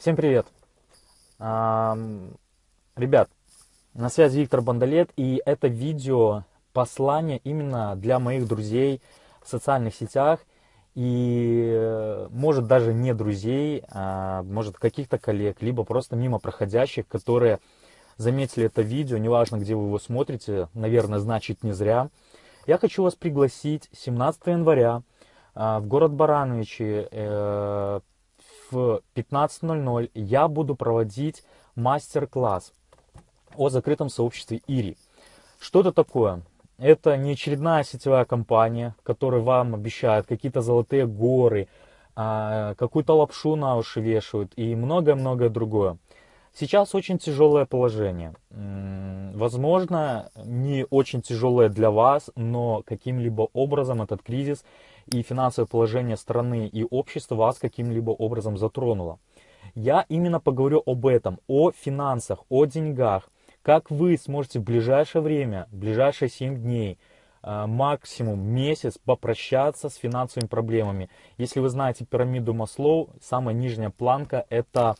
Всем привет! Ребят, на связи Виктор Бандалет, и это видео послание именно для моих друзей в социальных сетях, и э, может даже не друзей, а может каких-то коллег, либо просто мимо проходящих, которые заметили это видео, неважно, где вы его смотрите, наверное, значит не зря. Я хочу вас пригласить 17 января а, в город Барановичи э, в 15.00 я буду проводить мастер-класс о закрытом сообществе ИРИ. Что это такое? Это не очередная сетевая компания, которая вам обещает какие-то золотые горы, а, какую-то лапшу на уши вешают и многое-многое другое. Сейчас очень тяжелое положение. Возможно, не очень тяжелое для вас, но каким-либо образом этот кризис и финансовое положение страны и общества вас каким-либо образом затронуло. Я именно поговорю об этом, о финансах, о деньгах, как вы сможете в ближайшее время, в ближайшие 7 дней, э, максимум месяц попрощаться с финансовыми проблемами. Если вы знаете пирамиду Маслоу, самая нижняя планка это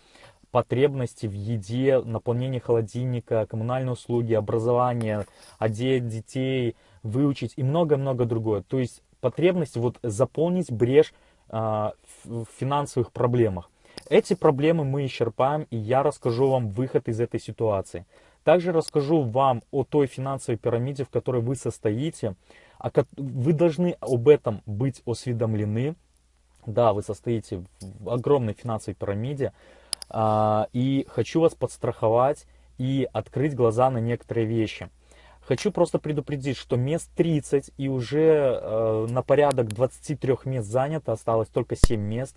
потребности в еде, наполнение холодильника, коммунальные услуги, образование, одеть детей, выучить и много-много другое. То есть потребность вот заполнить брешь а, в финансовых проблемах. Эти проблемы мы исчерпаем, и я расскажу вам выход из этой ситуации. Также расскажу вам о той финансовой пирамиде, в которой вы состоите. Вы должны об этом быть осведомлены. Да, вы состоите в огромной финансовой пирамиде. А, и хочу вас подстраховать и открыть глаза на некоторые вещи. Хочу просто предупредить, что мест 30 и уже э, на порядок 23 мест занято, осталось только 7 мест.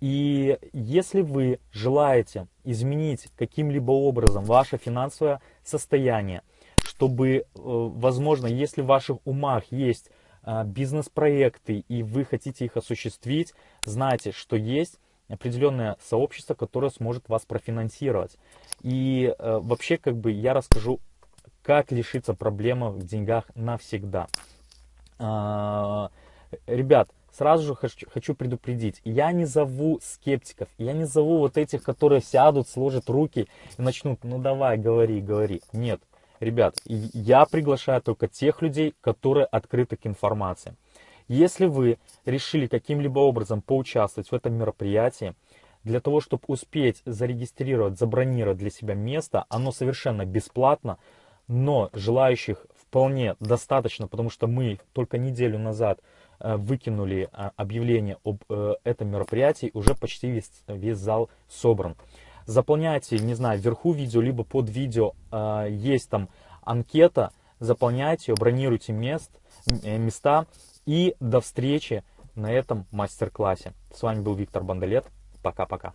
И если вы желаете изменить каким-либо образом ваше финансовое состояние, чтобы, э, возможно, если в ваших умах есть э, бизнес-проекты и вы хотите их осуществить, знайте, что есть определенное сообщество, которое сможет вас профинансировать. И э, вообще, как бы, я расскажу как лишиться проблемы в деньгах навсегда. А, ребят, сразу же хочу, хочу предупредить, я не зову скептиков, я не зову вот этих, которые сядут, сложат руки и начнут, ну давай, говори, говори. Нет, ребят, я приглашаю только тех людей, которые открыты к информации. Если вы решили каким-либо образом поучаствовать в этом мероприятии, для того, чтобы успеть зарегистрировать, забронировать для себя место, оно совершенно бесплатно, но желающих вполне достаточно, потому что мы только неделю назад э, выкинули а, объявление об э, этом мероприятии, уже почти весь, весь зал собран. Заполняйте, не знаю, вверху видео, либо под видео э, есть там анкета, заполняйте ее, бронируйте мест, места и до встречи на этом мастер-классе. С вами был Виктор Бандалет. Пока-пока.